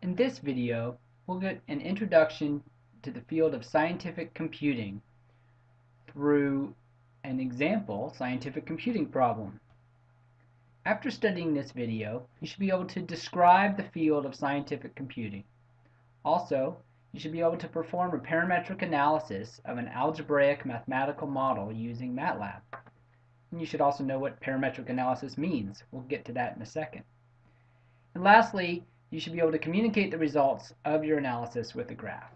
In this video, we'll get an introduction to the field of scientific computing through an example scientific computing problem. After studying this video, you should be able to describe the field of scientific computing. Also, you should be able to perform a parametric analysis of an algebraic mathematical model using MATLAB. And you should also know what parametric analysis means. We'll get to that in a second. And lastly, you should be able to communicate the results of your analysis with a graph.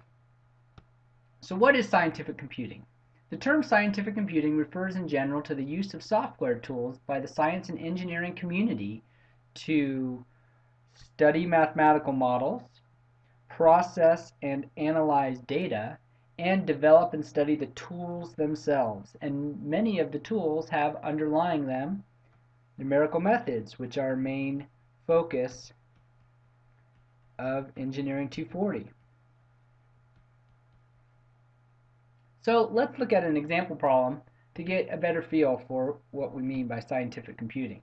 So what is scientific computing? The term scientific computing refers in general to the use of software tools by the science and engineering community to study mathematical models, process and analyze data, and develop and study the tools themselves. And many of the tools have underlying them numerical methods, which are main focus of Engineering 240. So let's look at an example problem to get a better feel for what we mean by scientific computing.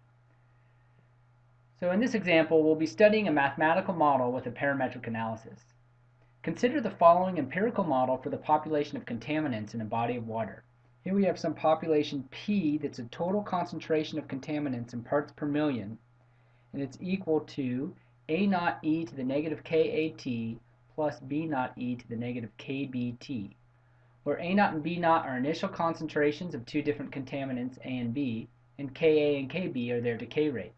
So in this example, we'll be studying a mathematical model with a parametric analysis. Consider the following empirical model for the population of contaminants in a body of water. Here we have some population P that's a total concentration of contaminants in parts per million, and it's equal to a naught e to the negative kat plus b naught e to the negative kbt, where a naught and b naught are initial concentrations of two different contaminants A and B, and Ka and Kb are their decay rates.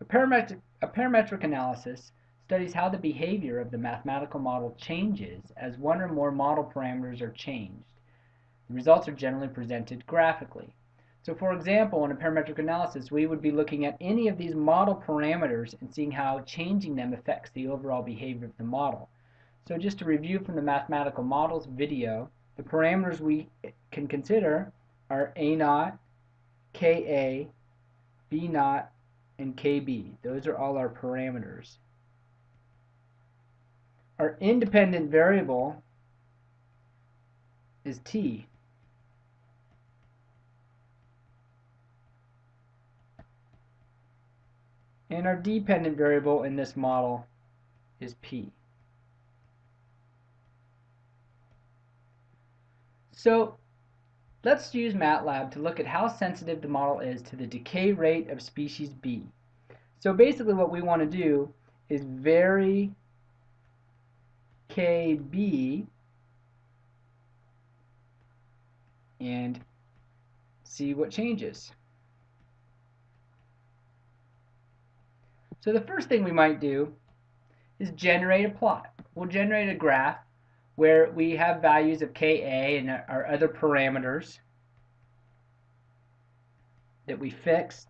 A parametric, a parametric analysis studies how the behavior of the mathematical model changes as one or more model parameters are changed. The results are generally presented graphically. So for example, in a parametric analysis, we would be looking at any of these model parameters and seeing how changing them affects the overall behavior of the model. So just to review from the mathematical models video, the parameters we can consider are A naught, Ka, B naught, and Kb. Those are all our parameters. Our independent variable is t. And our dependent variable in this model is P. So let's use MATLAB to look at how sensitive the model is to the decay rate of species B. So basically what we want to do is vary KB and see what changes. So the first thing we might do is generate a plot. We'll generate a graph where we have values of Ka and our other parameters that we fixed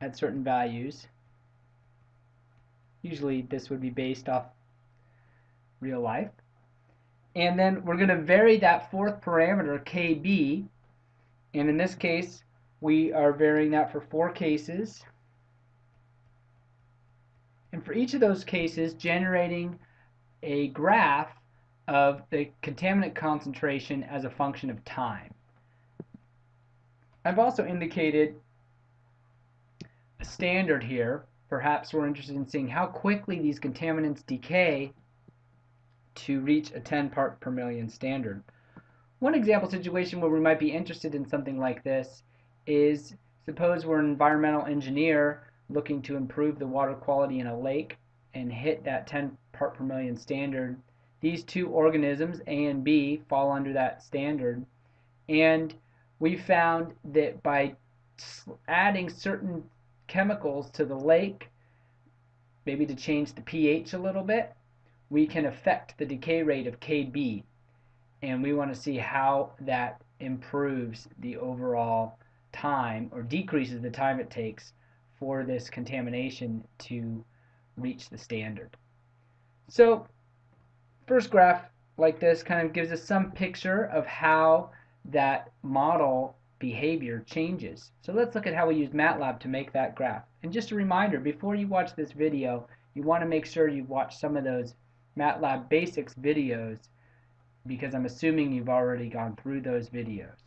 at certain values. Usually this would be based off real life. And then we're going to vary that fourth parameter, KB, and in this case we are varying that for four cases. And for each of those cases, generating a graph of the contaminant concentration as a function of time. I've also indicated a standard here. Perhaps we're interested in seeing how quickly these contaminants decay to reach a 10 part per million standard. One example situation where we might be interested in something like this is suppose we're an environmental engineer looking to improve the water quality in a lake and hit that 10 part per million standard. These two organisms, A and B, fall under that standard. And we found that by adding certain chemicals to the lake, maybe to change the pH a little bit, we can affect the decay rate of Kb. And we want to see how that improves the overall time or decreases the time it takes for this contamination to reach the standard. So first graph like this kind of gives us some picture of how that model behavior changes. So let's look at how we use MATLAB to make that graph. And just a reminder, before you watch this video, you want to make sure you watch some of those MATLAB basics videos because I'm assuming you've already gone through those videos.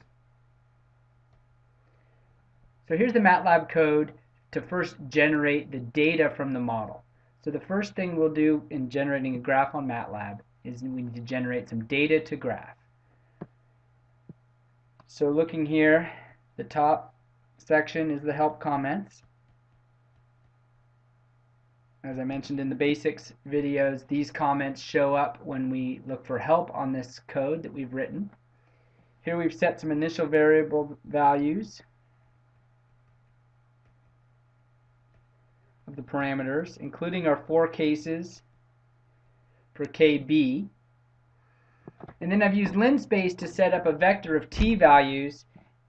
So here's the MATLAB code to first generate the data from the model. So the first thing we'll do in generating a graph on MATLAB is we need to generate some data to graph. So looking here, the top section is the help comments. As I mentioned in the basics videos, these comments show up when we look for help on this code that we've written. Here we've set some initial variable values of the parameters, including our four cases for KB. And then I've used linspace to set up a vector of t values,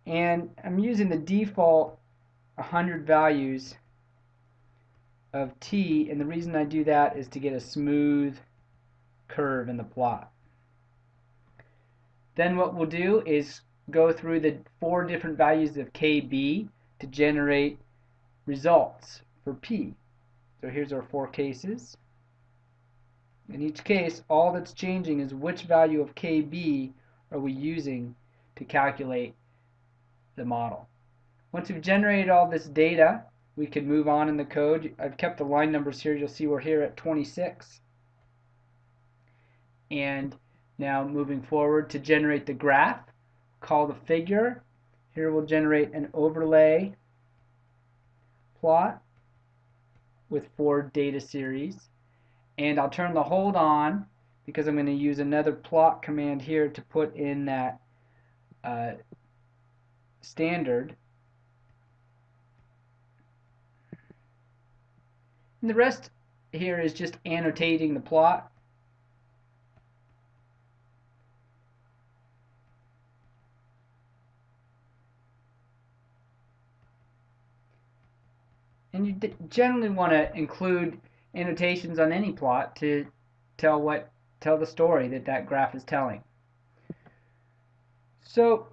and I'm using the default 100 values of t, and the reason I do that is to get a smooth curve in the plot. Then what we'll do is go through the four different values of KB to generate results for P. So here's our four cases. In each case, all that's changing is which value of KB are we using to calculate the model. Once we've generated all this data, we can move on in the code. I've kept the line numbers here. You'll see we're here at 26. And now moving forward to generate the graph, call the figure. Here we'll generate an overlay plot with four data series. And I'll turn the hold on because I'm going to use another plot command here to put in that uh, standard And the rest here is just annotating the plot. And you generally want to include annotations on any plot to tell what tell the story that that graph is telling. So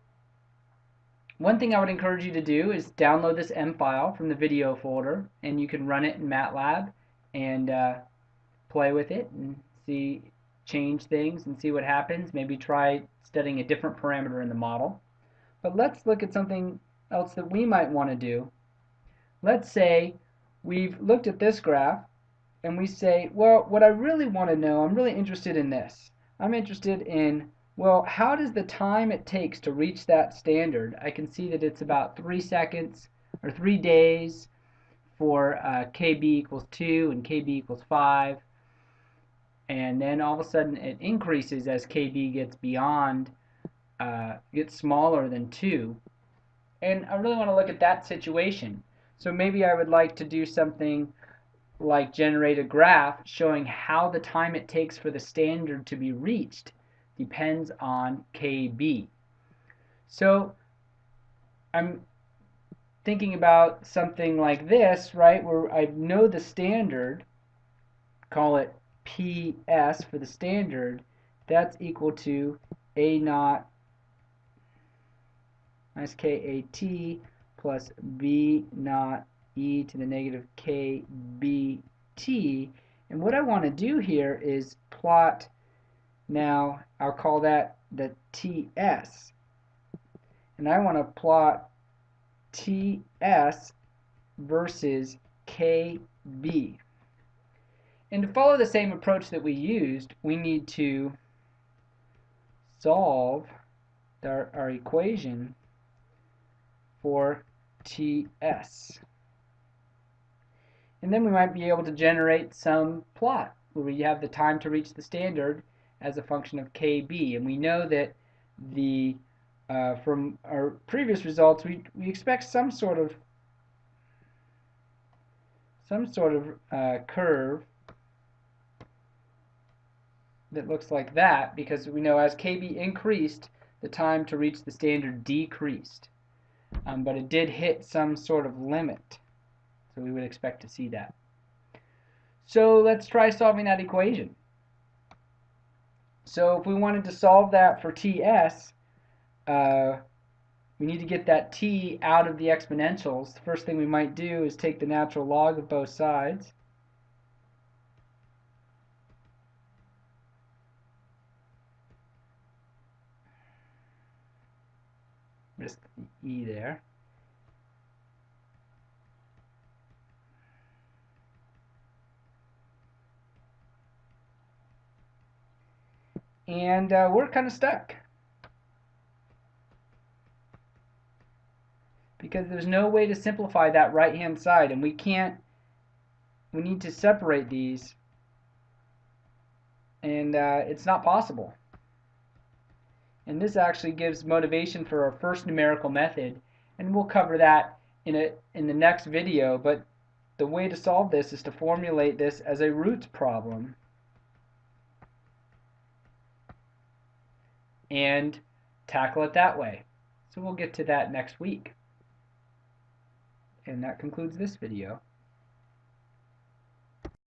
one thing I would encourage you to do is download this M file from the video folder and you can run it in MATLAB and uh, play with it and see change things and see what happens. Maybe try studying a different parameter in the model. But let's look at something else that we might want to do. Let's say we've looked at this graph and we say, well, what I really want to know, I'm really interested in this. I'm interested in well, how does the time it takes to reach that standard? I can see that it's about three seconds or three days for uh, KB equals 2 and KB equals 5. And then all of a sudden it increases as KB gets beyond, uh, gets smaller than 2. And I really want to look at that situation. So maybe I would like to do something like generate a graph showing how the time it takes for the standard to be reached depends on KB. So I'm thinking about something like this, right, where I know the standard, call it PS for the standard, that's equal to A naught minus KAT plus B naught e to the negative KBT. And what I want to do here is plot now I'll call that the TS. And I want to plot TS versus KB. And to follow the same approach that we used, we need to solve our, our equation for TS. And then we might be able to generate some plot where we have the time to reach the standard as a function of kb. And we know that the uh, from our previous results, we, we expect some sort of some sort of uh, curve that looks like that because we know as KB increased, the time to reach the standard decreased. Um, but it did hit some sort of limit. So we would expect to see that. So let's try solving that equation. So if we wanted to solve that for TS, uh, we need to get that t out of the exponentials. The first thing we might do is take the natural log of both sides. just the E there. And uh, we're kind of stuck. Because there's no way to simplify that right-hand side, and we can't, we need to separate these, and uh, it's not possible. And this actually gives motivation for our first numerical method and we'll cover that in, a, in the next video but the way to solve this is to formulate this as a roots problem and tackle it that way. So we'll get to that next week. And that concludes this video.